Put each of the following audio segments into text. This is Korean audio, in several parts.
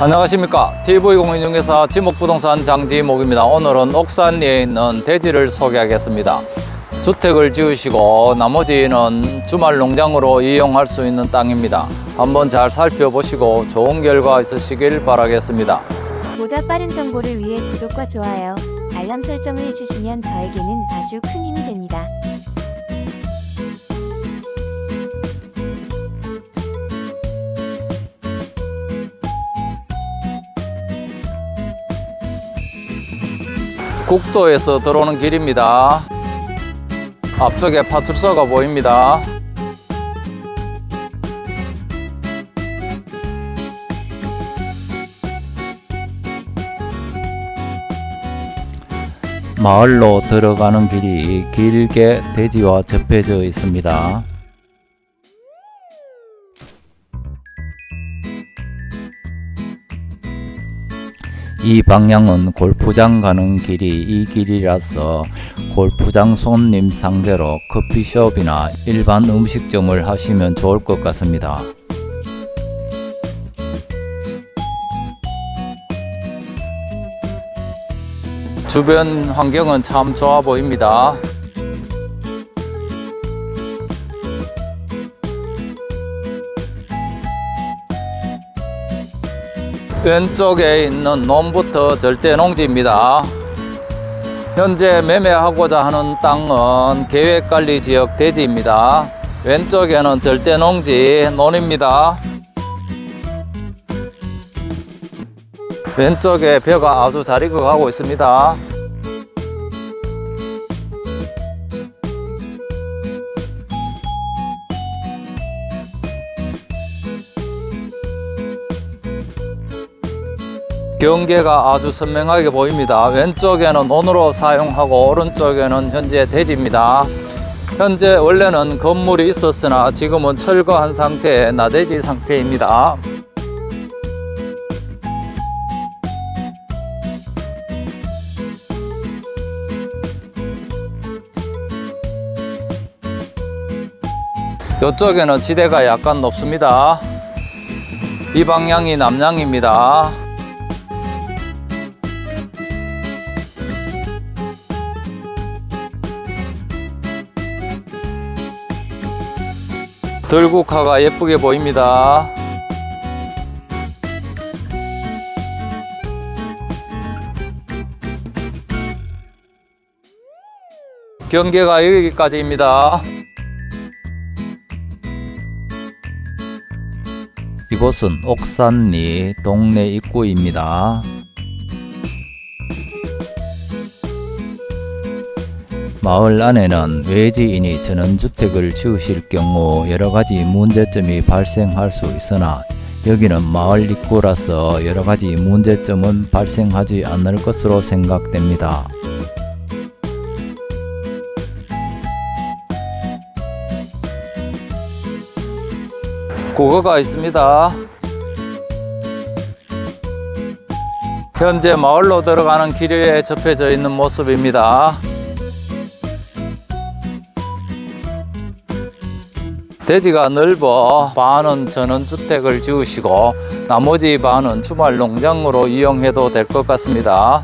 안녕하십니까. TV공인중개사 지목부동산 장지목입니다. 오늘은 옥산리에 있는 대지를 소개하겠습니다. 주택을 지으시고 나머지는 주말 농장으로 이용할 수 있는 땅입니다. 한번 잘 살펴보시고 좋은 결과 있으시길 바라겠습니다. 보다 빠른 정보를 위해 구독과 좋아요, 알람 설정을 해주시면 저에게는 아주 큰 힘이 됩니다. 국도에서 들어오는 길입니다 앞쪽에 파출소가 보입니다 마을로 들어가는 길이 길게 대지와 접해져 있습니다. 이 방향은 골프장 가는 길이 이 길이라서 골프장 손님 상대로 커피숍이나 일반 음식점을 하시면 좋을 것 같습니다. 주변 환경은 참 좋아 보입니다. 왼쪽에 있는 논부터 절대 농지입니다. 현재 매매하고자 하는 땅은 계획관리지역 대지입니다. 왼쪽에는 절대 농지 논입니다. 왼쪽에 벼가 아주 잘 익어가고 있습니다. 경계가 아주 선명하게 보입니다. 왼쪽에는 논으로 사용하고 오른쪽에는 현재 대지입니다. 현재 원래는 건물이 있었으나 지금은 철거한 상태의 나대지 상태입니다. 이쪽에는 지대가 약간 높습니다. 이 방향이 남향입니다. 들국화가 예쁘게 보입니다. 경계가 여기까지입니다. 이곳은 옥산리 동네 입구입니다. 마을 안에는 외지인이 전원주택을 지으실 경우 여러가지 문제점이 발생할 수 있으나 여기는 마을 입구라서 여러가지 문제점은 발생하지 않을 것으로 생각됩니다. 고거가 있습니다. 현재 마을로 들어가는 길에 접혀져 있는 모습입니다. 대지가 넓어 반은 전원주택을 지으시고 나머지 반은 주말 농장으로 이용해도 될 것 같습니다.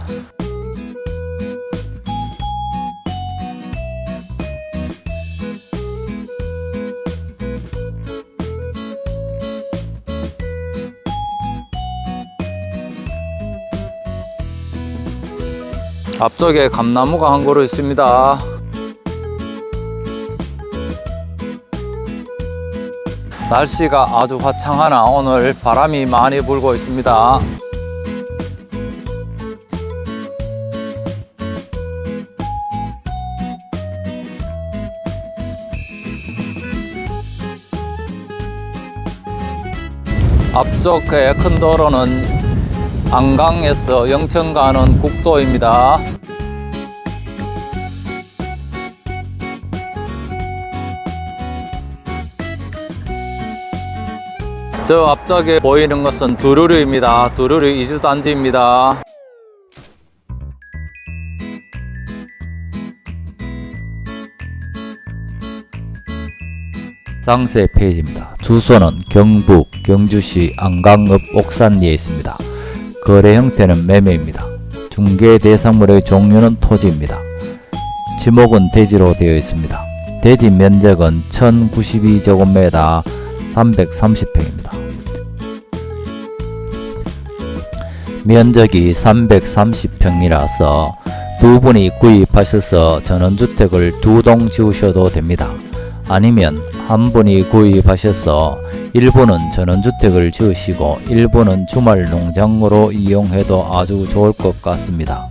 앞쪽에 감나무가 한 그루 있습니다. 날씨가 아주 화창하나 오늘 바람이 많이 불고 있습니다. 앞쪽에 큰 도로는 안강에서 영천 가는 국도입니다. 저 앞쪽에 보이는 것은 두루루입니다. 두루루 이주단지입니다. 상세 페이지입니다. 주소는 경북 경주시 안강읍 옥산리에 있습니다. 거래 형태는 매매입니다. 중개 대상물의 종류는 토지입니다. 지목은 대지로 되어 있습니다. 대지 면적은 1092제곱미터 330평입니다. 면적이 330평이라서 두 분이 구입하셔서 전원주택을 두 동 지으셔도 됩니다. 아니면 한 분이 구입하셔서 일부는 전원주택을 지으시고 일부는 주말 농장으로 이용해도 아주 좋을 것 같습니다.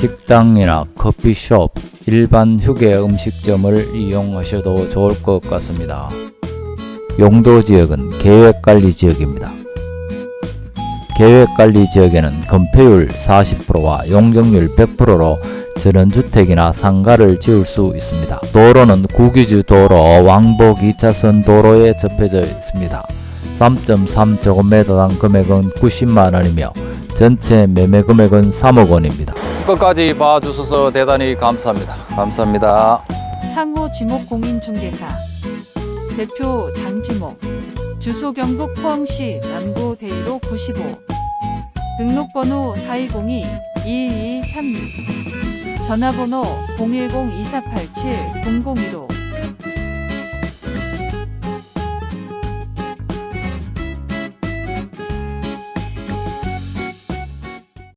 식당이나 커피숍, 일반 휴게 음식점을 이용하셔도 좋을 것 같습니다. 용도 지역은 계획관리 지역입니다. 계획관리 지역에는 건폐율 40%와 용적률 100%로 전원주택이나 상가를 지을 수 있습니다. 도로는 국유지 도로 왕복 2차선 도로에 접해져 있습니다. 3.3제곱미터당 금액은 90만 원이며 전체 매매 금액은 3억 원입니다. 끝까지 봐주셔서 대단히 감사합니다. 감사합니다. 상호 지목 공인중개사. 대표 장지목. 주소 경북 포항시 남구 대이로 95 등록번호 4202-2236 전화번호 010-2487-0015